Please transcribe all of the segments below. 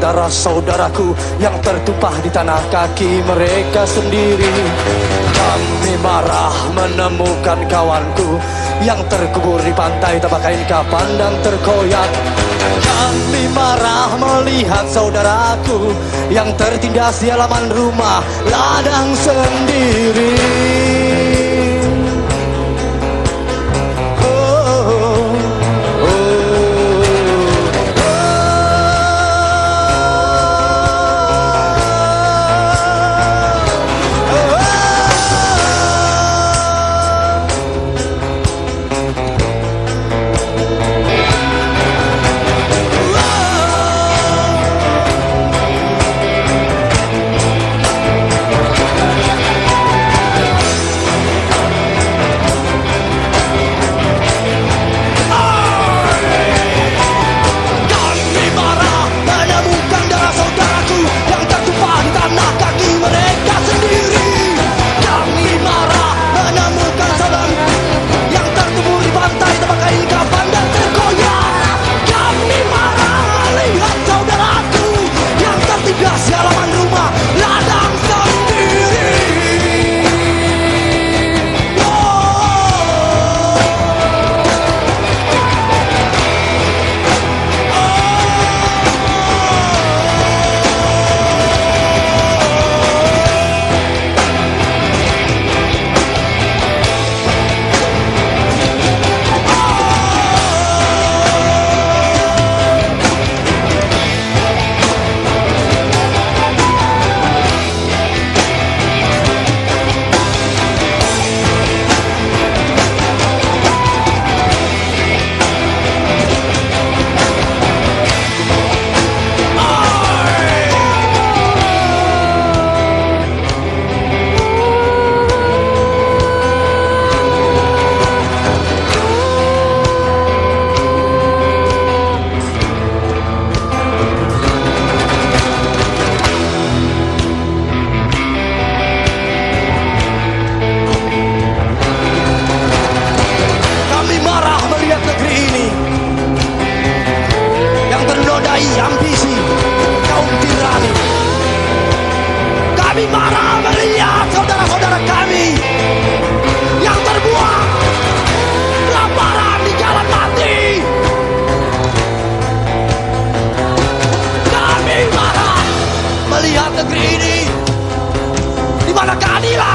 darah saudaraku yang tertumpah di tanah kaki mereka sendiri. Kami marah menemukan kawanku yang terkubur di pantai tanpa kain kapan dan terkoyak. Kami marah melihat saudaraku yang tertindas di halaman rumah ladang sendiri.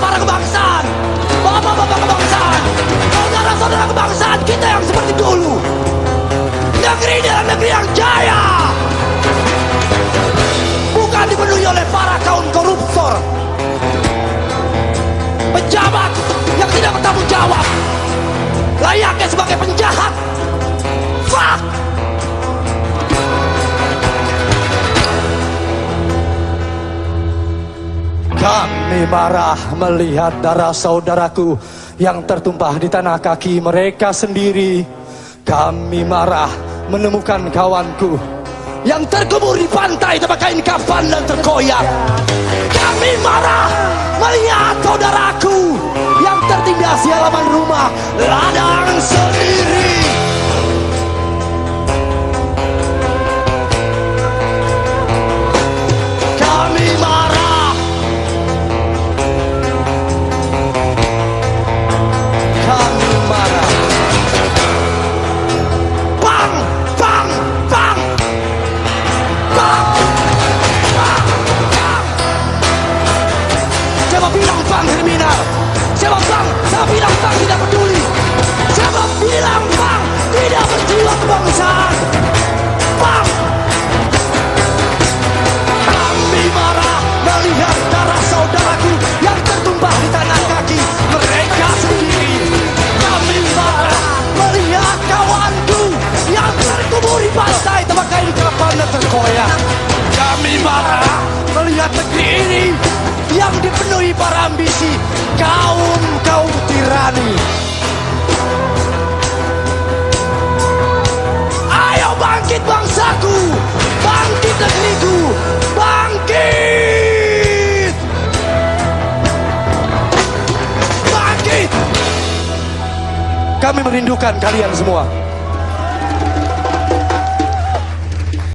Maragbara Kami marah melihat darah saudaraku yang tertumpah di tanah kaki mereka sendiri. Kami marah menemukan kawanku yang terkubur di pantai tanpa kain kafan dan terkoyak. Kami marah melihat saudaraku Kami merindukan kalian semua.